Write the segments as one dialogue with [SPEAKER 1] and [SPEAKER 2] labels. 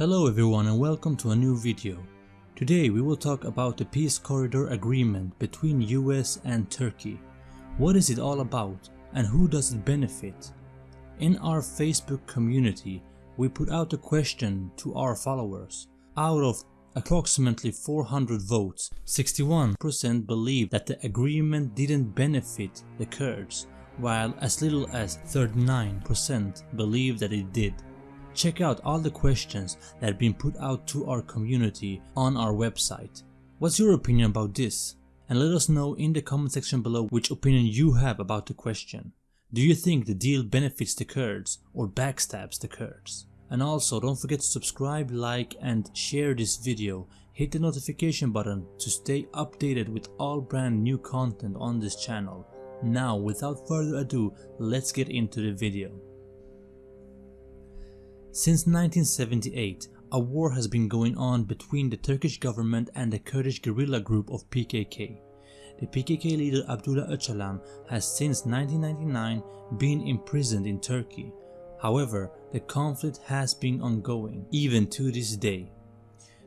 [SPEAKER 1] Hello everyone and welcome to a new video. Today we will talk about the Peace Corridor Agreement between US and Turkey. What is it all about and who does it benefit? In our Facebook community, we put out a question to our followers. Out of approximately 400 votes, 61% believe that the agreement didn't benefit the Kurds, while as little as 39% believe that it did. Check out all the questions that have been put out to our community on our website. What's your opinion about this? And let us know in the comment section below which opinion you have about the question. Do you think the deal benefits the Kurds or backstabs the Kurds? And also don't forget to subscribe, like and share this video. Hit the notification button to stay updated with all brand new content on this channel. Now without further ado, let's get into the video. Since 1978, a war has been going on between the Turkish government and the Kurdish guerrilla group of PKK. The PKK leader Abdullah Öcalan has since 1999 been imprisoned in Turkey. However, the conflict has been ongoing, even to this day.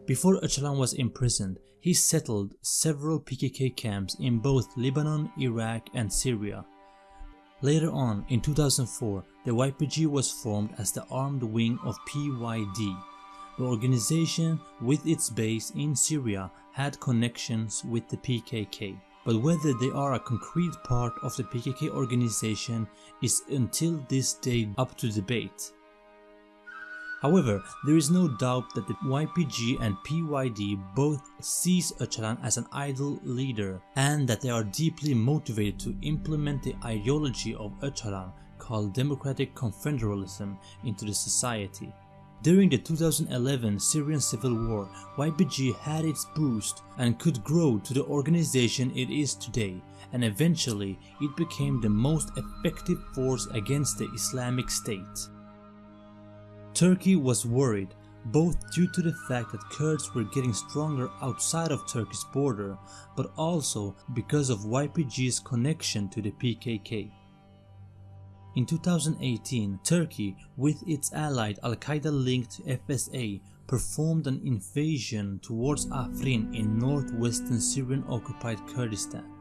[SPEAKER 1] Before Öcalan was imprisoned, he settled several PKK camps in both Lebanon, Iraq and Syria. Later on, in 2004, the YPG was formed as the armed wing of PYD. The organization, with its base in Syria, had connections with the PKK, but whether they are a concrete part of the PKK organization is until this day up to debate. However, there is no doubt that the YPG and PYD both sees Öcalan as an idol leader and that they are deeply motivated to implement the ideology of Öcalan called Democratic Confederalism into the society. During the 2011 Syrian civil war, YPG had its boost and could grow to the organization it is today and eventually it became the most effective force against the Islamic State. Turkey was worried both due to the fact that Kurds were getting stronger outside of Turkey's border but also because of YPG's connection to the PKK. In 2018, Turkey, with its allied Al-Qaeda linked FSA, performed an invasion towards Afrin in northwestern Syrian occupied Kurdistan.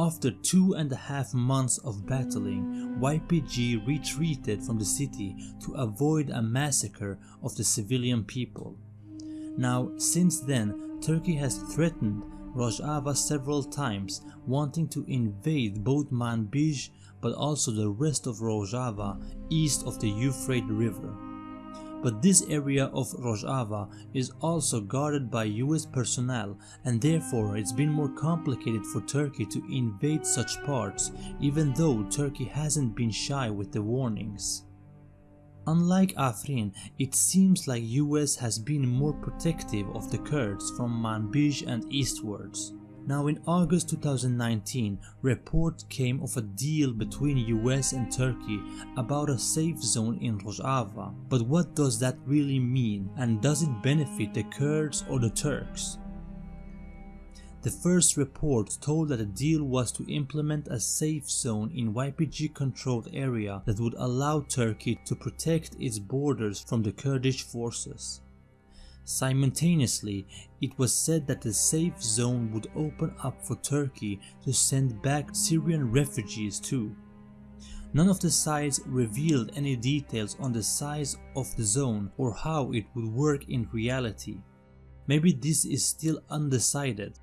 [SPEAKER 1] After two and a half months of battling, YPG retreated from the city to avoid a massacre of the civilian people. Now, since then, Turkey has threatened Rojava several times, wanting to invade both Manbij but also the rest of Rojava east of the Euphrates River but this area of Rojava is also guarded by US personnel and therefore it's been more complicated for Turkey to invade such parts even though Turkey hasn't been shy with the warnings. Unlike Afrin, it seems like US has been more protective of the Kurds from Manbij and eastwards. Now in August 2019, report came of a deal between US and Turkey about a safe zone in Rojava. But what does that really mean and does it benefit the Kurds or the Turks? The first report told that the deal was to implement a safe zone in YPG controlled area that would allow Turkey to protect its borders from the Kurdish forces. Simultaneously, it was said that the safe zone would open up for Turkey to send back Syrian refugees too. None of the sides revealed any details on the size of the zone or how it would work in reality. Maybe this is still undecided.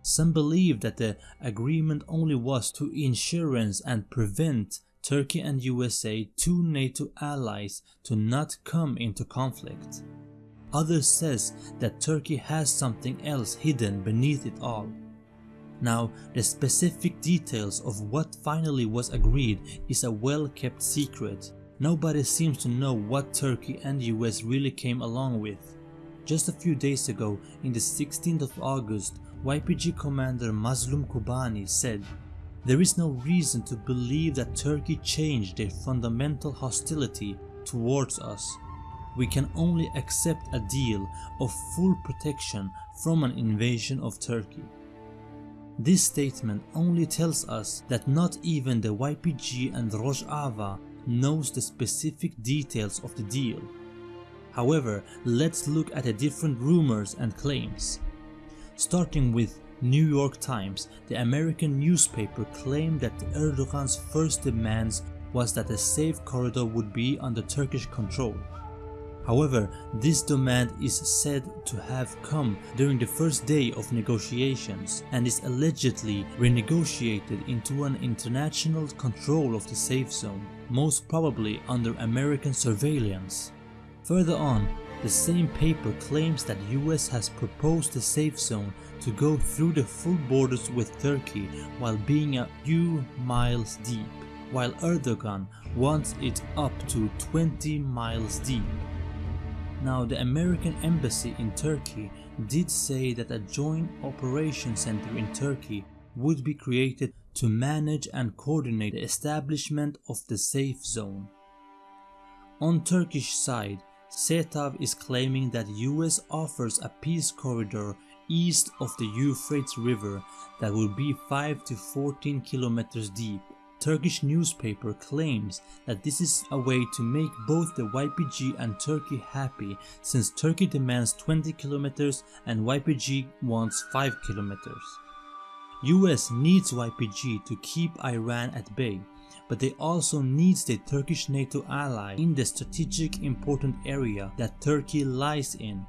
[SPEAKER 1] Some believe that the agreement only was to insurance and prevent Turkey and USA, two NATO allies, to not come into conflict. Others says that Turkey has something else hidden beneath it all. Now, the specific details of what finally was agreed is a well kept secret. Nobody seems to know what Turkey and US really came along with. Just a few days ago, in the 16th of August, YPG commander Mazlum Kobani said, There is no reason to believe that Turkey changed their fundamental hostility towards us we can only accept a deal of full protection from an invasion of Turkey. This statement only tells us that not even the YPG and Rojava knows the specific details of the deal. However, let's look at the different rumors and claims. Starting with New York Times, the American newspaper claimed that Erdogan's first demands was that a safe corridor would be under Turkish control. However, this demand is said to have come during the first day of negotiations and is allegedly renegotiated into an international control of the safe zone, most probably under American surveillance. Further on, the same paper claims that US has proposed the safe zone to go through the full borders with Turkey while being a few miles deep, while Erdogan wants it up to 20 miles deep. Now the American embassy in Turkey did say that a joint operation center in Turkey would be created to manage and coordinate the establishment of the safe zone. On Turkish side, SETAV is claiming that US offers a peace corridor east of the Euphrates River that will be 5 to 14 kilometers deep Turkish newspaper claims that this is a way to make both the YPG and Turkey happy since Turkey demands 20 kilometers and YPG wants 5 kilometers. US needs YPG to keep Iran at bay, but they also needs the Turkish NATO ally in the strategic important area that Turkey lies in.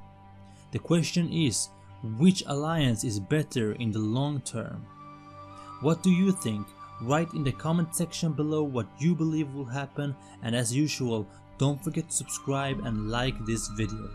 [SPEAKER 1] The question is, which alliance is better in the long term? What do you think? Write in the comment section below what you believe will happen and as usual don't forget to subscribe and like this video.